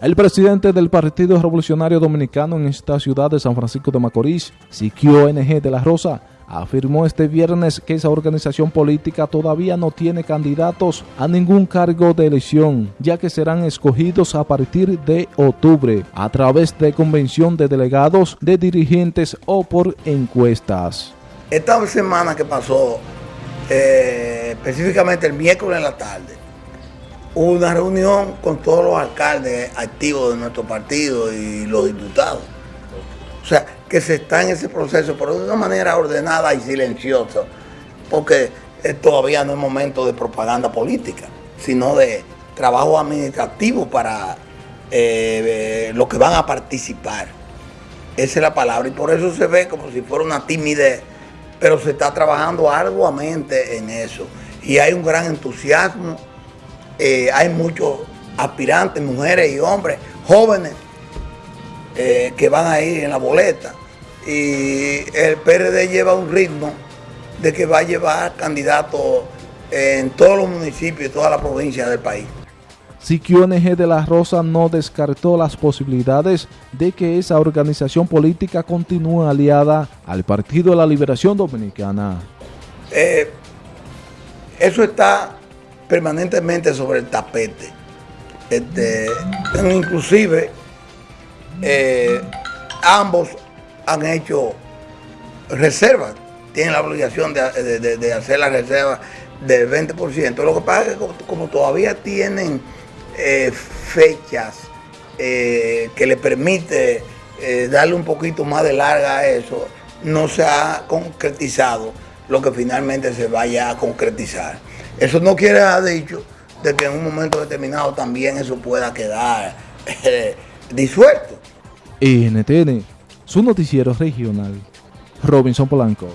El presidente del Partido Revolucionario Dominicano en esta ciudad de San Francisco de Macorís, Siquio NG de la Rosa, afirmó este viernes que esa organización política todavía no tiene candidatos a ningún cargo de elección, ya que serán escogidos a partir de octubre a través de convención de delegados, de dirigentes o por encuestas. Esta semana que pasó, eh, específicamente el miércoles en la tarde, una reunión con todos los alcaldes activos de nuestro partido y los diputados. O sea, que se está en ese proceso, pero de una manera ordenada y silenciosa, porque todavía no es momento de propaganda política, sino de trabajo administrativo para eh, los que van a participar. Esa es la palabra, y por eso se ve como si fuera una timidez, pero se está trabajando arduamente en eso. Y hay un gran entusiasmo eh, hay muchos aspirantes, mujeres y hombres, jóvenes, eh, que van a ir en la boleta. Y el PRD lleva un ritmo de que va a llevar candidatos en todos los municipios y todas las provincias del país. Si QNG de la Rosa no descartó las posibilidades de que esa organización política continúe aliada al Partido de la Liberación Dominicana. Eh, eso está permanentemente sobre el tapete. Este, inclusive, eh, ambos han hecho reservas, tienen la obligación de, hacer la reserva del 20%. Lo que pasa es que como, todavía tienen eh, fechas eh, que le permite darle un poquito más de larga a eso, no se ha concretizado lo que finalmente se vaya a concretizar. Eso no quiere haber dicho de que en un momento determinado también eso pueda quedar eh, disuelto. NTN, su noticiero regional, Robinson Polanco.